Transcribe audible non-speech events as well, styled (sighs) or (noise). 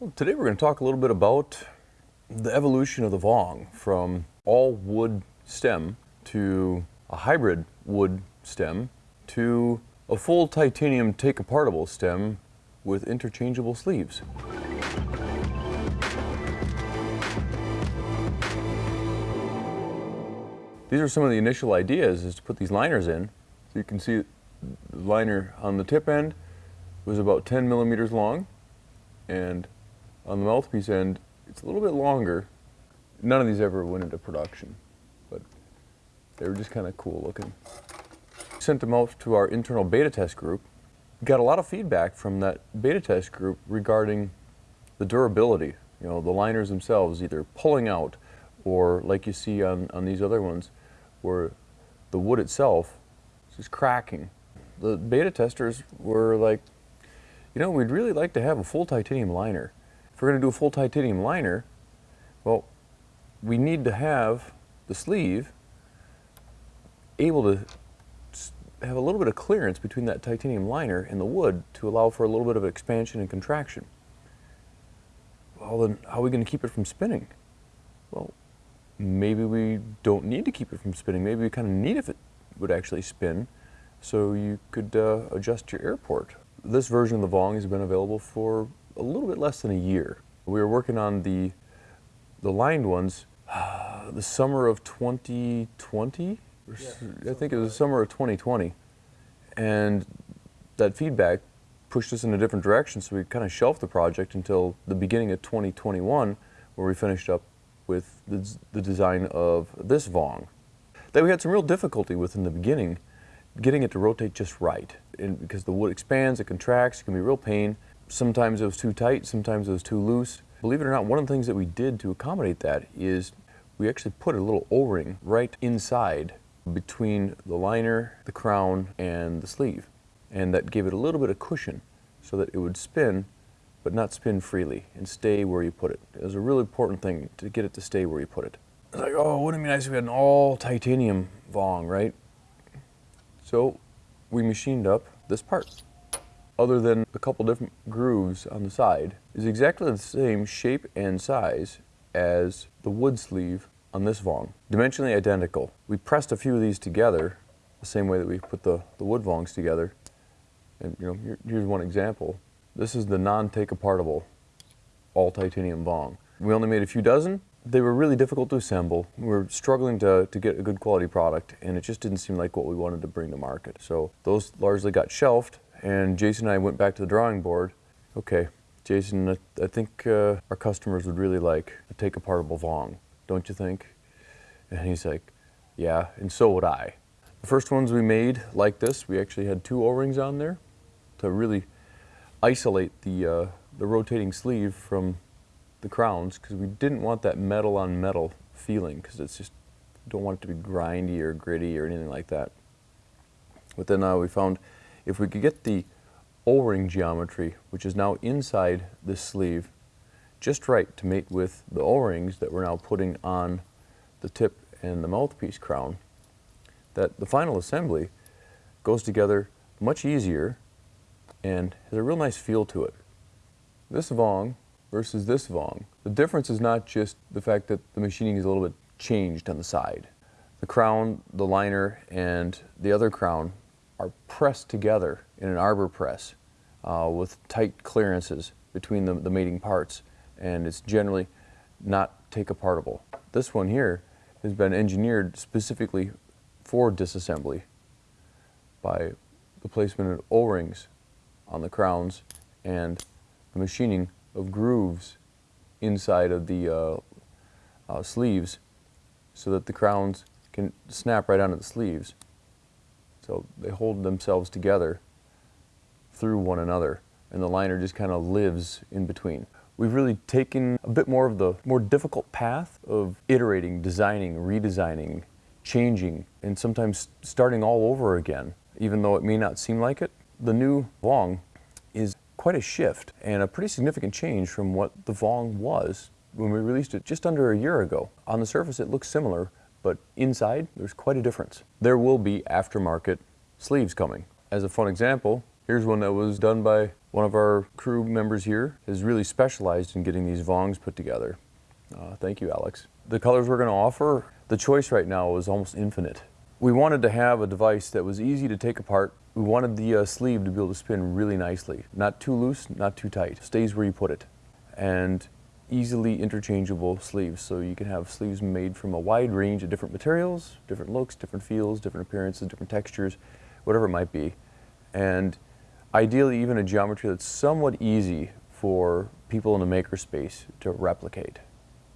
Well, today we're going to talk a little bit about the evolution of the Vong from all wood stem to a hybrid wood stem to a full titanium take-apartable stem with interchangeable sleeves. These are some of the initial ideas is to put these liners in. So you can see the liner on the tip end was about 10 millimeters long and on the mouthpiece end, it's a little bit longer. None of these ever went into production, but they were just kind of cool looking. Sent them out to our internal beta test group. Got a lot of feedback from that beta test group regarding the durability. You know, the liners themselves either pulling out or like you see on, on these other ones where the wood itself is just cracking. The beta testers were like, you know, we'd really like to have a full titanium liner. If we're going to do a full titanium liner, well, we need to have the sleeve able to have a little bit of clearance between that titanium liner and the wood to allow for a little bit of expansion and contraction. Well, then how are we going to keep it from spinning? Well, maybe we don't need to keep it from spinning. Maybe we kind of need if it would actually spin so you could uh, adjust your airport. This version of the Vong has been available for a little bit less than a year. We were working on the, the lined ones uh, (sighs) the summer of 2020, yeah, I think it was the summer of 2020. And that feedback pushed us in a different direction, so we kind of shelved the project until the beginning of 2021, where we finished up with the, the design of this Vong. That we had some real difficulty with in the beginning, getting it to rotate just right. And because the wood expands, it contracts, it can be real pain. Sometimes it was too tight, sometimes it was too loose. Believe it or not, one of the things that we did to accommodate that is we actually put a little O-ring right inside between the liner, the crown, and the sleeve. And that gave it a little bit of cushion so that it would spin, but not spin freely and stay where you put it. It was a really important thing to get it to stay where you put it. It's like, oh, wouldn't it be nice if we had an all titanium Vong, right? So we machined up this part other than a couple different grooves on the side, is exactly the same shape and size as the wood sleeve on this Vong. Dimensionally identical. We pressed a few of these together the same way that we put the, the wood Vongs together. And you know, here, here's one example. This is the non-take apartable all titanium Vong. We only made a few dozen. They were really difficult to assemble. We were struggling to, to get a good quality product and it just didn't seem like what we wanted to bring to market. So those largely got shelved and Jason and I went back to the drawing board. Okay, Jason, I, think uh, our customers would really like a take apartable Vong, don't you think? And he's like, yeah, and so would I. The first ones we made like this, we actually had two O-rings on there to really isolate the, uh, the rotating sleeve from the crowns because we didn't want that metal on metal feeling because it's just, don't want it to be grindy or gritty or anything like that. But then uh, we found if we could get the O-ring geometry, which is now inside this sleeve, just right to mate with the O-rings that we're now putting on the tip and the mouthpiece crown, that the final assembly goes together much easier and has a real nice feel to it. This Vong versus this Vong, the difference is not just the fact that the machining is a little bit changed on the side. The crown, the liner, and the other crown are pressed together in an arbor press uh, with tight clearances between the, the mating parts and it's generally not take apartable. This one here has been engineered specifically for disassembly by the placement of O-rings on the crowns and the machining of grooves inside of the uh, uh, sleeves so that the crowns can snap right onto the sleeves. So they hold themselves together through one another and the liner just kind of lives in between. We've really taken a bit more of the more difficult path of iterating, designing, redesigning, changing, and sometimes starting all over again, even though it may not seem like it. The new Vong is quite a shift and a pretty significant change from what the Vong was when we released it just under a year ago. On the surface it looks similar, but inside there's quite a difference. There will be aftermarket sleeves coming. As a fun example, here's one that was done by One of our crew members here is really specialized in getting these Vongs put together. Uh, thank you, Alex. The colors we're going to offer, the choice right now is almost infinite. We wanted to have a device that was easy to take apart. We wanted the uh, sleeve to be able to spin really nicely. Not too loose, not too tight. Stays where you put it. And easily interchangeable sleeves. So you can have sleeves made from a wide range of different materials, different looks, different feels, different appearances, different textures, whatever it might be. And ideally even a geometry that's somewhat easy for people in a makerspace to replicate.